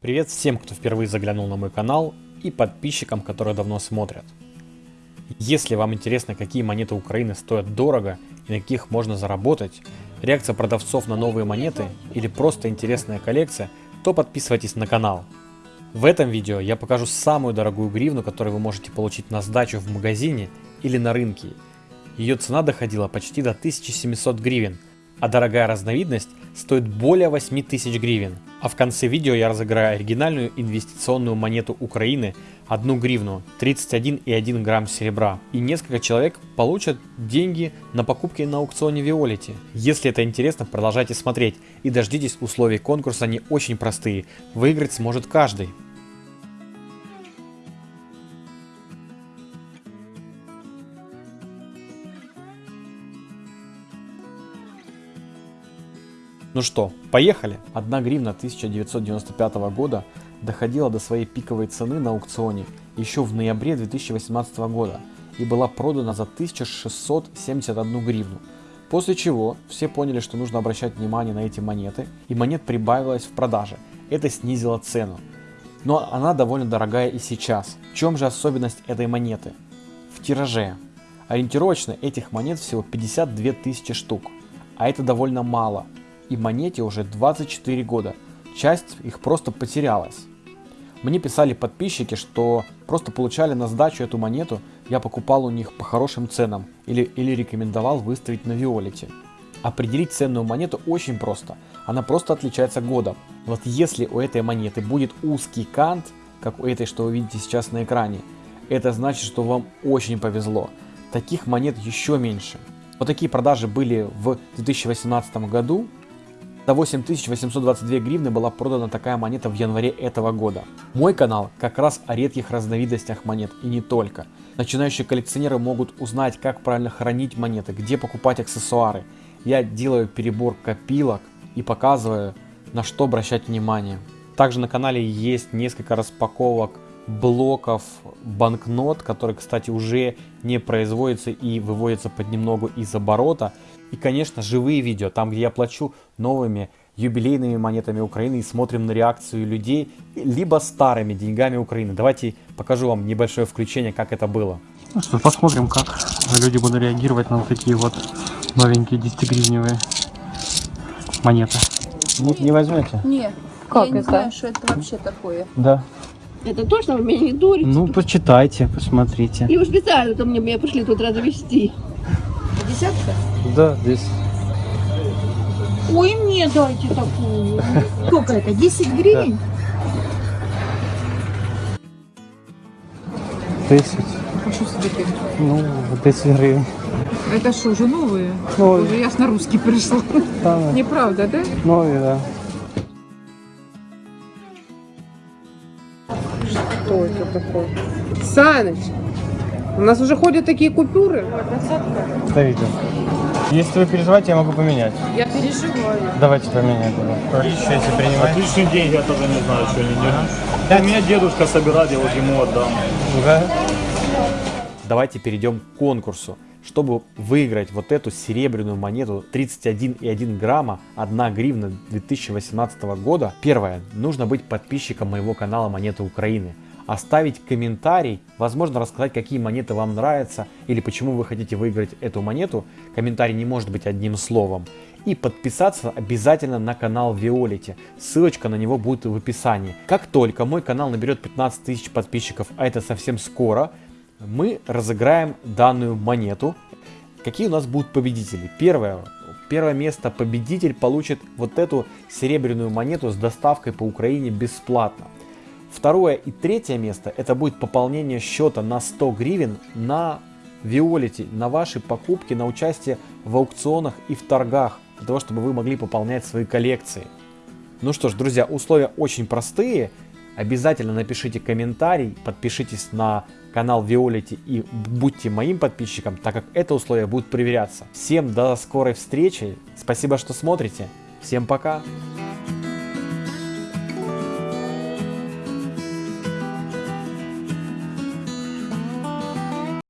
Привет всем, кто впервые заглянул на мой канал и подписчикам, которые давно смотрят. Если вам интересно, какие монеты Украины стоят дорого и на каких можно заработать, реакция продавцов на новые монеты или просто интересная коллекция, то подписывайтесь на канал. В этом видео я покажу самую дорогую гривну, которую вы можете получить на сдачу в магазине или на рынке. Ее цена доходила почти до 1700 гривен, а дорогая разновидность стоит более 8000 гривен. А в конце видео я разыграю оригинальную инвестиционную монету Украины, одну гривну, 31,1 грамм серебра. И несколько человек получат деньги на покупки на аукционе Виолити. Если это интересно, продолжайте смотреть и дождитесь условий конкурса, они очень простые. Выиграть сможет каждый. Ну что, поехали! 1 гривна 1995 года доходила до своей пиковой цены на аукционе еще в ноябре 2018 года и была продана за 1671 гривну. После чего все поняли, что нужно обращать внимание на эти монеты, и монет прибавилось в продаже. Это снизило цену. Но она довольно дорогая и сейчас. В чем же особенность этой монеты? В тираже. Ориентировочно этих монет всего 52 тысячи штук, а это довольно мало – и монете уже 24 года. Часть их просто потерялась. Мне писали подписчики, что просто получали на сдачу эту монету, я покупал у них по хорошим ценам или, или рекомендовал выставить на Виолете. Определить ценную монету очень просто, она просто отличается годом. Вот если у этой монеты будет узкий кант, как у этой, что вы видите сейчас на экране, это значит, что вам очень повезло. Таких монет еще меньше. Вот такие продажи были в 2018 году, за 8822 гривны была продана такая монета в январе этого года. Мой канал как раз о редких разновидностях монет и не только. Начинающие коллекционеры могут узнать, как правильно хранить монеты, где покупать аксессуары. Я делаю перебор копилок и показываю, на что обращать внимание. Также на канале есть несколько распаковок блоков банкнот, которые, кстати, уже не производятся и выводятся под немного из оборота. И, конечно, живые видео, там, где я плачу новыми юбилейными монетами Украины и смотрим на реакцию людей, либо старыми деньгами Украины. Давайте покажу вам небольшое включение, как это было. Ну что, посмотрим, как люди будут реагировать на вот такие вот новенькие 10-гривневые монеты. Не, не возьмете? Нет. Как я не это? знаю, что это вообще такое. Да. Это точно вы меня не дурите? Ну, почитайте, посмотрите. И уж специально там мне меня пришли тут развести. Десятка? Да, здесь. Ой, мне дайте такую. Сколько это? 10 гривен? Десять. А что себе ты? Ну, 10 гривен. Это что, уже новые? Новые. Уже я с на русский пришла. Там, Неправда, да? новые, да. Что это такое? Саныч, у нас уже ходят такие купюры. Видео. Если вы переживаете, я могу поменять. Я переживаю. Давайте поменяем. Если принимать. Отличные деньги, я тоже не знаю, что они делают. У меня дедушка собирает, я вот ему отдам. Да. Давайте перейдем к конкурсу. Чтобы выиграть вот эту серебряную монету 31,1 грамма, 1 гривна 2018 года, первое, нужно быть подписчиком моего канала Монеты Украины. Оставить комментарий, возможно рассказать, какие монеты вам нравятся или почему вы хотите выиграть эту монету. Комментарий не может быть одним словом. И подписаться обязательно на канал Виолити. Ссылочка на него будет в описании. Как только мой канал наберет 15 тысяч подписчиков, а это совсем скоро, мы разыграем данную монету. Какие у нас будут победители? Первое. Первое место победитель получит вот эту серебряную монету с доставкой по Украине бесплатно. Второе и третье место это будет пополнение счета на 100 гривен на Виолити, на ваши покупки, на участие в аукционах и в торгах, для того, чтобы вы могли пополнять свои коллекции. Ну что ж, друзья, условия очень простые. Обязательно напишите комментарий, подпишитесь на канал Виолити и будьте моим подписчиком, так как это условие будет проверяться. Всем до скорой встречи, спасибо, что смотрите, всем пока!